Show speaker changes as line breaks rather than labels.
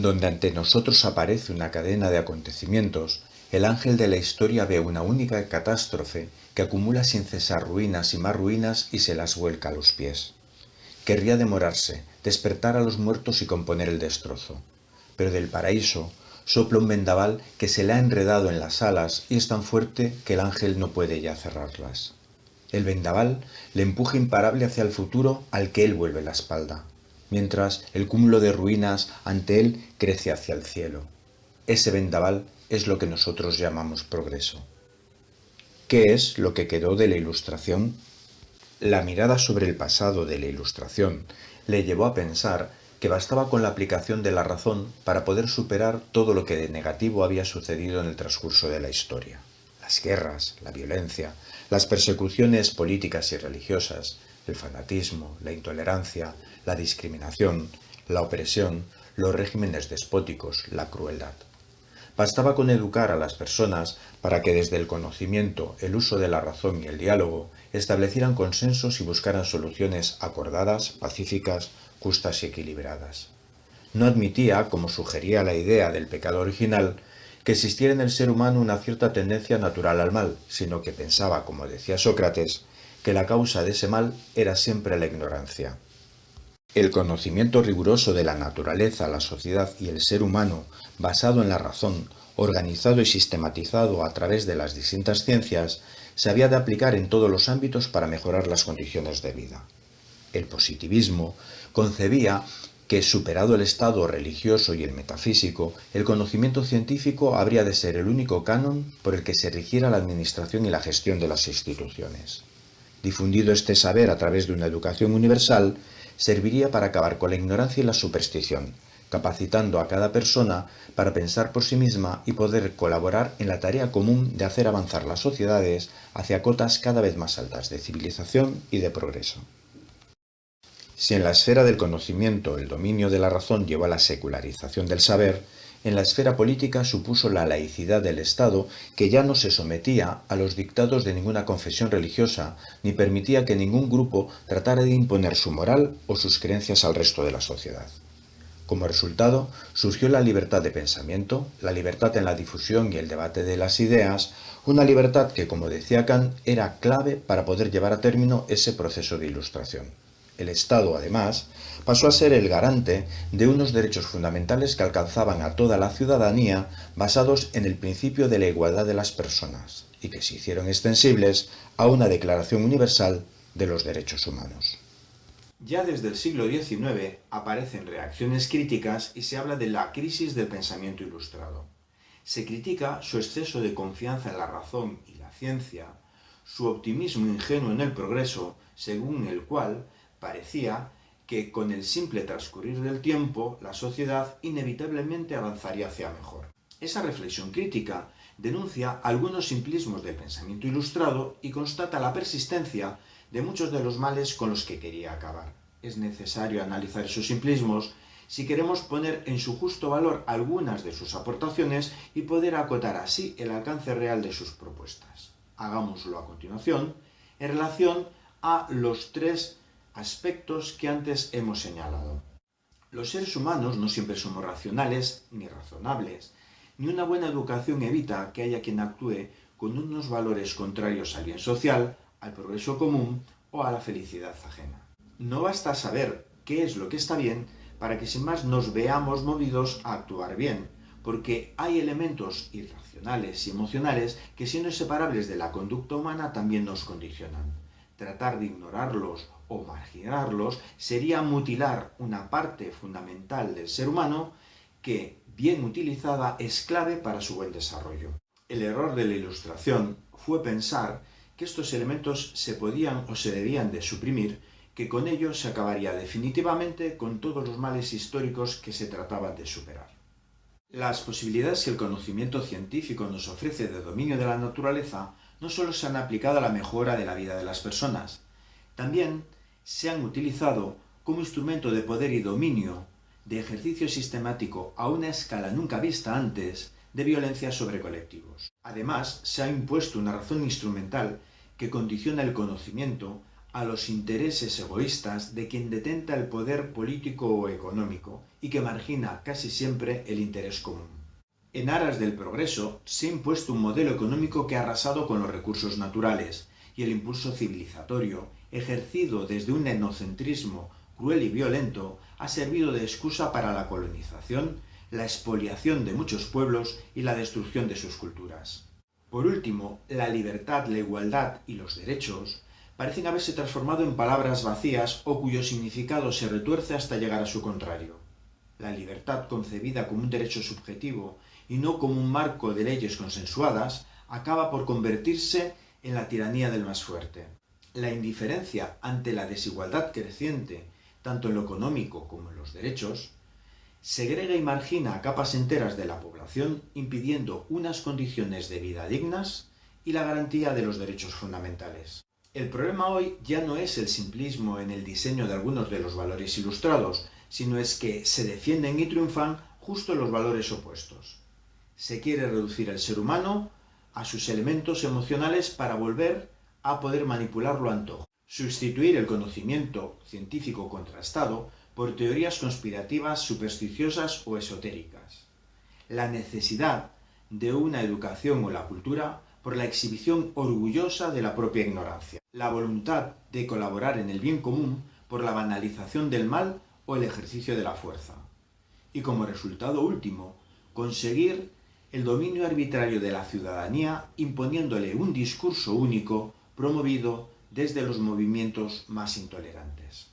Donde ante nosotros aparece una cadena de acontecimientos, el ángel de la historia ve una única catástrofe que acumula sin cesar ruinas y más ruinas y se las vuelca a los pies. Querría demorarse, despertar a los muertos y componer el destrozo. Pero del paraíso sopla un vendaval que se le ha enredado en las alas y es tan fuerte que el ángel no puede ya cerrarlas. El vendaval le empuja imparable hacia el futuro al que él vuelve la espalda, mientras el cúmulo de ruinas ante él crece hacia el cielo. Ese vendaval es lo que nosotros llamamos progreso. ¿Qué es lo que quedó de la Ilustración? La mirada sobre el pasado de la Ilustración le llevó a pensar que bastaba con la aplicación de la razón para poder superar todo lo que de negativo había sucedido en el transcurso de la historia. Las guerras, la violencia, las persecuciones políticas y religiosas, el fanatismo, la intolerancia, la discriminación, la opresión, los regímenes despóticos, la crueldad. Bastaba con educar a las personas para que desde el conocimiento, el uso de la razón y el diálogo establecieran consensos y buscaran soluciones acordadas, pacíficas, justas y equilibradas. No admitía, como sugería la idea del pecado original, que existiera en el ser humano una cierta tendencia natural al mal, sino que pensaba, como decía Sócrates, que la causa de ese mal era siempre la ignorancia. El conocimiento riguroso de la naturaleza, la sociedad y el ser humano, basado en la razón, organizado y sistematizado a través de las distintas ciencias, se había de aplicar en todos los ámbitos para mejorar las condiciones de vida. El positivismo concebía que, superado el estado religioso y el metafísico, el conocimiento científico habría de ser el único canon por el que se rigiera la administración y la gestión de las instituciones. Difundido este saber a través de una educación universal, serviría para acabar con la ignorancia y la superstición, capacitando a cada persona para pensar por sí misma y poder colaborar en la tarea común de hacer avanzar las sociedades hacia cotas cada vez más altas de civilización y de progreso. Si en la esfera del conocimiento el dominio de la razón llevó a la secularización del saber, en la esfera política supuso la laicidad del Estado que ya no se sometía a los dictados de ninguna confesión religiosa ni permitía que ningún grupo tratara de imponer su moral o sus creencias al resto de la sociedad. Como resultado, surgió la libertad de pensamiento, la libertad en la difusión y el debate de las ideas, una libertad que, como decía Kant, era clave para poder llevar a término ese proceso de ilustración. El Estado, además, pasó a ser el garante de unos derechos fundamentales que alcanzaban a toda la ciudadanía basados en el principio de la igualdad de las personas y que se hicieron extensibles a una Declaración Universal de los Derechos Humanos.
Ya desde el siglo XIX aparecen reacciones críticas y se habla de la crisis del pensamiento ilustrado. Se critica su exceso de confianza en la razón y la ciencia, su optimismo ingenuo en el progreso, según el cual parecía que con el simple transcurrir del tiempo la sociedad inevitablemente avanzaría hacia mejor. Esa reflexión crítica denuncia algunos simplismos del pensamiento ilustrado y constata la persistencia de muchos de los males con los que quería acabar. Es necesario analizar esos simplismos si queremos poner en su justo valor algunas de sus aportaciones y poder acotar así el alcance real de sus propuestas. Hagámoslo a continuación en relación a los tres aspectos que antes hemos señalado. Los seres humanos no siempre somos racionales ni razonables, ni una buena educación evita que haya quien actúe con unos valores contrarios al bien social, al progreso común o a la felicidad ajena. No basta saber qué es lo que está bien para que sin más nos veamos movidos a actuar bien, porque hay elementos irracionales y emocionales que siendo separables de la conducta humana también nos condicionan. Tratar de ignorarlos o marginarlos sería mutilar una parte fundamental del ser humano que, bien utilizada, es clave para su buen desarrollo. El error de la ilustración fue pensar que estos elementos se podían o se debían de suprimir, que con ello se acabaría definitivamente con todos los males históricos que se trataban de superar. Las posibilidades que el conocimiento científico nos ofrece de dominio de la naturaleza no solo se han aplicado a la mejora de la vida de las personas, también se han utilizado como instrumento de poder y dominio, de ejercicio sistemático a una escala nunca vista antes, de violencia sobre colectivos. Además, se ha impuesto una razón instrumental que condiciona el conocimiento a los intereses egoístas de quien detenta el poder político o económico y que margina casi siempre el interés común. En aras del progreso se ha impuesto un modelo económico que ha arrasado con los recursos naturales y el impulso civilizatorio, ejercido desde un etnocentrismo cruel y violento, ha servido de excusa para la colonización, la expoliación de muchos pueblos y la destrucción de sus culturas. Por último, la libertad, la igualdad y los derechos parecen haberse transformado en palabras vacías o cuyo significado se retuerce hasta llegar a su contrario. La libertad concebida como un derecho subjetivo y no como un marco de leyes consensuadas, acaba por convertirse en la tiranía del más fuerte. La indiferencia ante la desigualdad creciente, tanto en lo económico como en los derechos, segrega y margina a capas enteras de la población, impidiendo unas condiciones de vida dignas y la garantía de los derechos fundamentales. El problema hoy ya no es el simplismo en el diseño de algunos de los valores ilustrados, sino es que se defienden y triunfan justo los valores opuestos. Se quiere reducir al ser humano a sus elementos emocionales para volver a poder manipularlo a antojo. Sustituir el conocimiento científico contrastado por teorías conspirativas, supersticiosas o esotéricas. La necesidad de una educación o la cultura por la exhibición orgullosa de la propia ignorancia, la voluntad de colaborar en el bien común por la banalización del mal o el ejercicio de la fuerza, y como resultado último, conseguir el dominio arbitrario de la ciudadanía imponiéndole un discurso único promovido desde los movimientos más intolerantes.